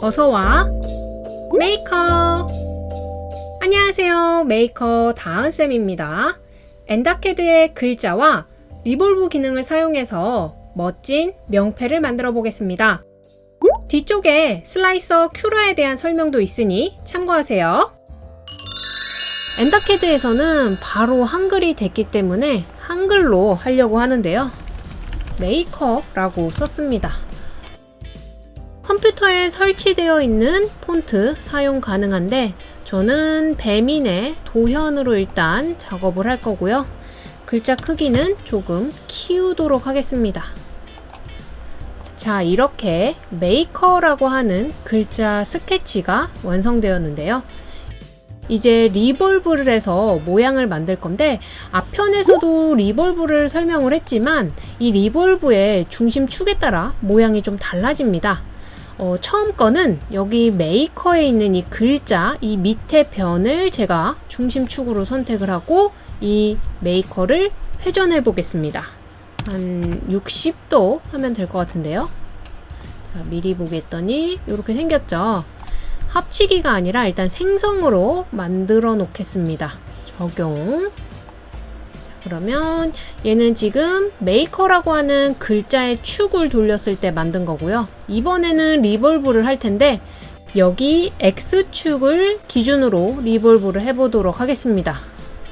어서와. 메이커. 안녕하세요. 메이커 다은쌤입니다. 엔닷캐드의 글자와 revolve 기능을 사용해서 멋진 명패를 만들어 보겠습니다. 뒤쪽에 slicer Cura에 대한 설명도 있으니 참고하세요. 엔닷캐드에서는 바로 한글이 되기 때문에 한글로 하려고 하는데요. 메이커라고 썼습니다 컴퓨터에 설치되어 있는 폰트 사용 가능한데 저는 배민의 도현으로 일단 작업을 할 거고요. 글자 크기는 조금 키우도록 하겠습니다. 자 이렇게 메이커라고 하는 글자 스케치가 완성되었는데요. 이제 revolve를 해서 모양을 만들 건데 앞편에서도 revolve를 설명을 했지만 이 revolve의 중심축에 따라 모양이 좀 달라집니다. 어, 처음 거는 여기 메이커에 있는 이 글자 이 밑에 변을 제가 중심축으로 선택을 하고 이 메이커를 회전해 보겠습니다. 한 60도 하면 될 것 같은데요. 자, 미리 보기 했더니 이렇게 생겼죠. 합치기가 아니라 일단 생성으로 만들어 놓겠습니다. 적용. 그러면 얘는 지금 메이커라고 하는 글자의 축을 돌렸을 때 만든 거고요. 이번에는 revolve를 할 텐데 여기 X축을 기준으로 revolve를 해보도록 하겠습니다.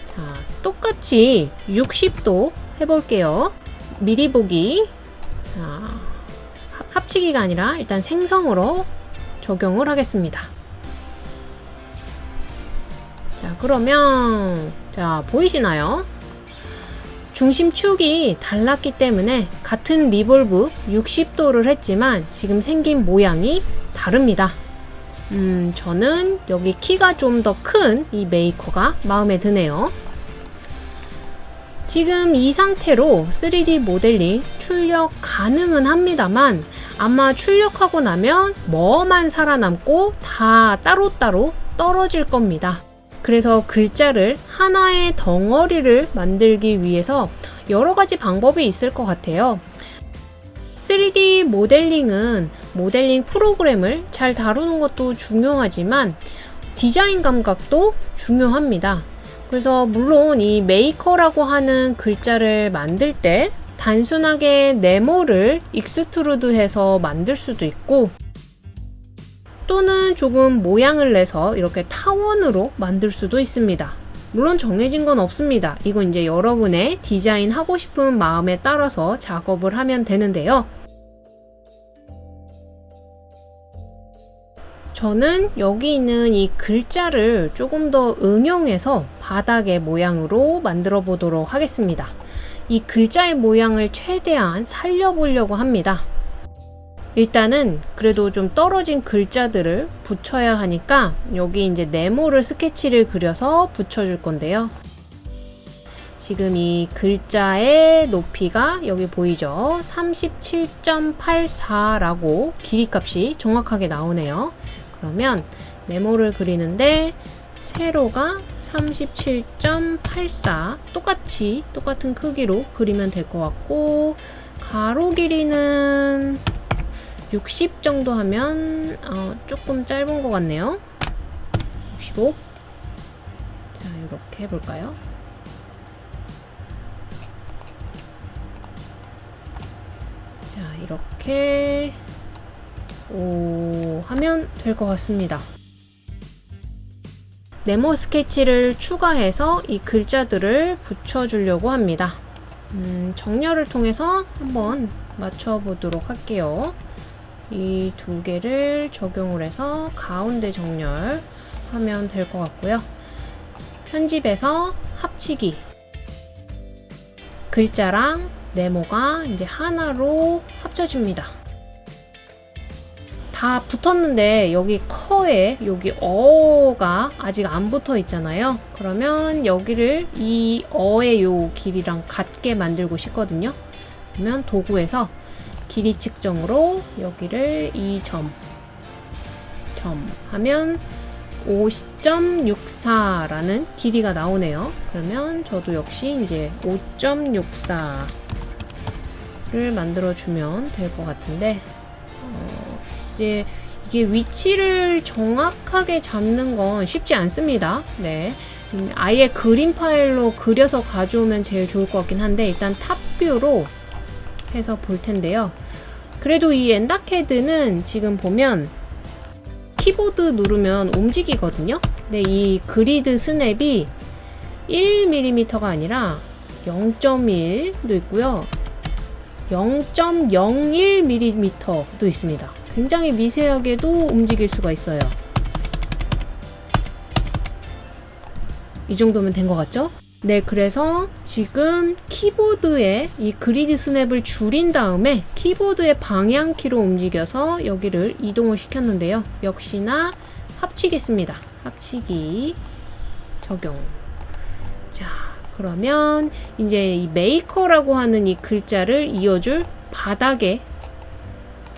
자, 똑같이 60도 해볼게요. 미리 보기. 자, 합치기가 아니라 일단 생성으로 적용을 하겠습니다. 자, 그러면 자, 보이시나요? 중심축이 달랐기 때문에 같은 revolve 60도를 했지만 지금 생긴 모양이 다릅니다. 음, 저는 여기 키가 좀 더 큰 이 메이커가 마음에 드네요. 지금 이 상태로 3D 모델링 출력 가능은 합니다만 아마 출력하고 나면 뭐만 살아남고 다 따로따로 떨어질 겁니다. 그래서 글자를 하나의 덩어리를 만들기 위해서 여러 가지 방법이 있을 것 같아요. 3D 모델링은 모델링 프로그램을 잘 다루는 것도 중요하지만 디자인 감각도 중요합니다. 그래서 물론 이 메이커라고 하는 글자를 만들 때 단순하게 네모를 extrude해서 만들 수도 있고 또는 조금 모양을 내서 이렇게 타원으로 만들 수도 있습니다. 물론 정해진 건 없습니다. 이건 이제 여러분의 디자인 하고 싶은 마음에 따라서 작업을 하면 되는데요. 저는 여기 있는 이 글자를 조금 더 응용해서 바닥의 모양으로 만들어 보도록 하겠습니다. 이 글자의 모양을 최대한 살려보려고 합니다. 일단은 그래도 좀 떨어진 글자들을 붙여야 하니까 여기 이제 네모를 스케치를 그려서 붙여줄 건데요. 지금 이 글자의 높이가 여기 보이죠? 37.84라고 길이 값이 정확하게 나오네요. 그러면 네모를 그리는데 세로가 37.84 똑같이 똑같은 크기로 그리면 될 것 같고 가로 길이는 60 정도 하면 어, 조금 짧은 것 같네요 65 자, 이렇게 해볼까요? 자, 이렇게 오, 하면 될 것 같습니다. 네모 스케치를 추가해서 이 글자들을 붙여주려고 합니다. 음, 정렬을 통해서 한번 맞춰보도록 할게요. 이 두 개를 적용을 해서 가운데 정렬 하면 될 것 같고요. 편집에서 합치기 글자랑 네모가 이제 하나로 합쳐집니다. 다 붙었는데 여기 커에 여기 어가 아직 안 붙어 있잖아요. 그러면 여기를 이 어의 요 길이랑 같게 만들고 싶거든요. 그러면 도구에서 길이 측정으로 여기를 2점 점 하면 5.64라는 길이가 나오네요. 그러면 저도 역시 이제 5.64를 만들어주면 될 것 같은데 어, 이제 이게 위치를 정확하게 잡는 건 쉽지 않습니다. 네. 음, 아예 그림 파일로 그려서 가져오면 제일 좋을 것 같긴 한데 일단 탑뷰로 해서 볼 텐데요. 그래도 이 엔다캐드는 지금 보면 키보드 누르면 움직이거든요. 근데 이 그리드 스냅이 1mm가 아니라 0.1도 있고요. 0.01mm도 있습니다. 굉장히 미세하게도 움직일 수가 있어요. 이 정도면 된 것 같죠? 네, 그래서 지금 키보드에 이 grid snap을 줄인 다음에 키보드의 방향키로 움직여서 여기를 이동을 시켰는데요. 역시나 합치겠습니다. 합치기 적용. 자, 그러면 이제 이 메이커라고 하는 이 글자를 이어줄 바닥에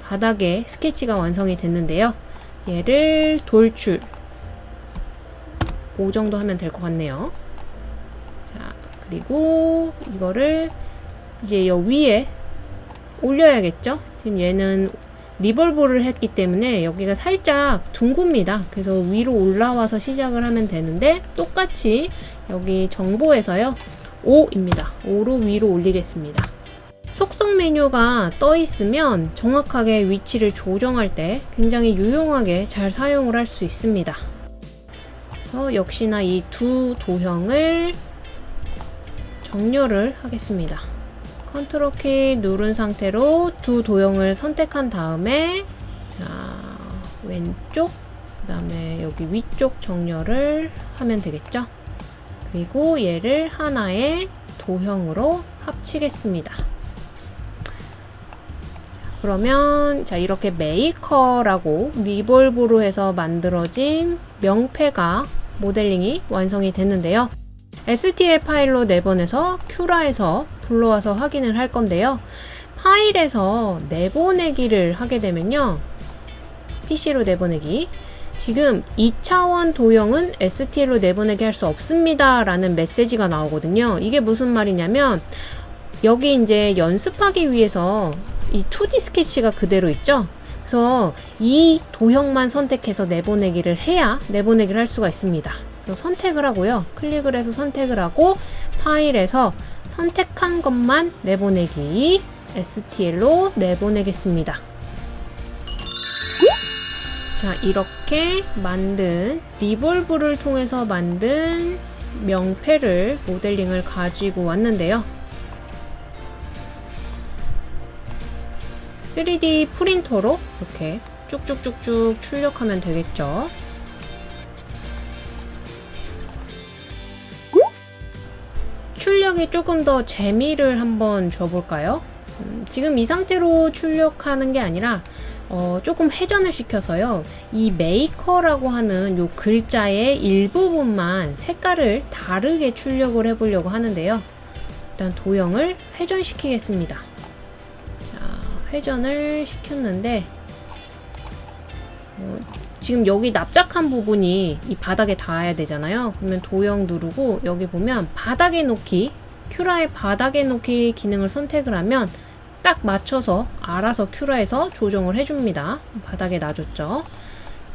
바닥에 스케치가 완성이 됐는데요. 얘를 돌출 5 정도 하면 될 것 같네요. 자, 그리고 이거를 이제 여 위에 올려야겠죠? 지금 얘는 리볼브를 했기 때문에 여기가 살짝 둥굽니다. 그래서 위로 올라와서 시작을 하면 되는데 똑같이 여기 정보에서요. 5입니다. 5로 위로 올리겠습니다. 속성 메뉴가 떠 있으면 정확하게 위치를 조정할 때 굉장히 유용하게 잘 사용을 할 수 있습니다. 그래서 역시나 이 두 도형을 정렬을 하겠습니다. 컨트롤 키 누른 상태로 두 도형을 선택한 다음에 자 왼쪽 그 다음에 여기 위쪽 정렬을 하면 되겠죠. 그리고 얘를 하나의 도형으로 합치겠습니다. 자, 그러면 자 이렇게 메이커라고 revolve로 해서 만들어진 명패가 모델링이 완성이 됐는데요. STL 파일로 내보내서 큐라에서 불러와서 확인을 할 건데요. 파일에서 내보내기를 하게 되면요. PC로 내보내기 지금 2차원 도형은 STL로 내보내게 할수 없습니다. 라는 메시지가 나오거든요. 이게 무슨 말이냐면 여기 이제 연습하기 위해서 이 2D 스케치가 그대로 있죠. 그래서 이 도형만 선택해서 내보내기를 해야 내보내기를 할 수가 있습니다. 선택을 하고요. 클릭을 해서 선택을 하고 파일에서 선택한 것만 내보내기 STL로 내보내겠습니다. 자, 이렇게 만든 리볼브를 통해서 만든 명패를 모델링을 가지고 왔는데요. 3D 프린터로 이렇게 쭉쭉쭉쭉 출력하면 되겠죠. 출력이 조금 더 재미를 한번 줘볼까요? 음, 지금 이 상태로 출력하는 게 아니라 어, 조금 회전을 시켜서요. 이 메이커라고 하는 요 글자의 일부분만 색깔을 다르게 출력을 해보려고 하는데요. 일단 도형을 회전시키겠습니다. 자, 회전을 시켰는데 어, 지금 여기 납작한 부분이 이 바닥에 닿아야 되잖아요. 그러면 도형 누르고 여기 보면 바닥에 놓기 큐라의 바닥에 놓기 기능을 선택을 하면 딱 맞춰서 알아서 큐라에서 조정을 해줍니다. 바닥에 놔줬죠.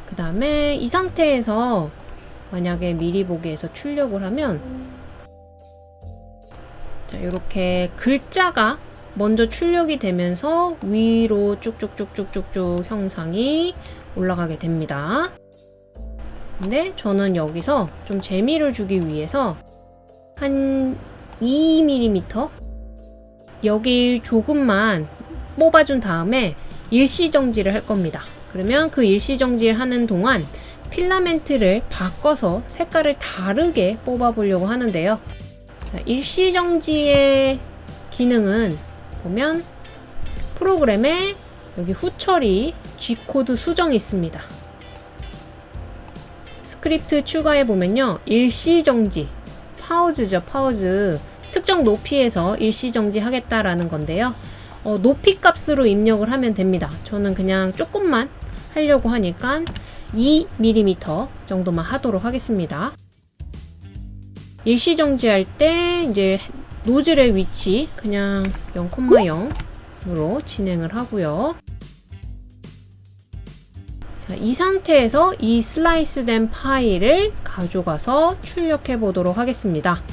그 다음에 이 상태에서 만약에 미리 보기에서 출력을 하면 자, 이렇게 글자가 먼저 출력이 되면서 위로 쭉쭉쭉쭉쭉쭉 형상이 올라가게 됩니다. 근데 저는 여기서 좀 재미를 주기 위해서 한 2mm 여기 조금만 뽑아준 다음에 일시정지를 할 겁니다. 그러면 그 일시정지를 하는 동안 필라멘트를 바꿔서 색깔을 다르게 뽑아 보려고 하는데요. 자, 일시정지의 기능은 보면 프로그램에 여기 후처리 G코드 수정이 있습니다. 스크립트 추가해 보면요. 일시정지, pause죠, pause. 특정 높이에서 일시정지 하겠다라는 건데요. 어, 높이 값으로 입력을 하면 됩니다. 저는 그냥 조금만 하려고 하니까 2mm 정도만 하도록 하겠습니다. 일시정지할 때 이제 노즐의 위치 그냥 0,0으로 진행을 하고요. 자, 이 상태에서 이 슬라이스 된 파일을 가져가서 출력해 보도록 하겠습니다.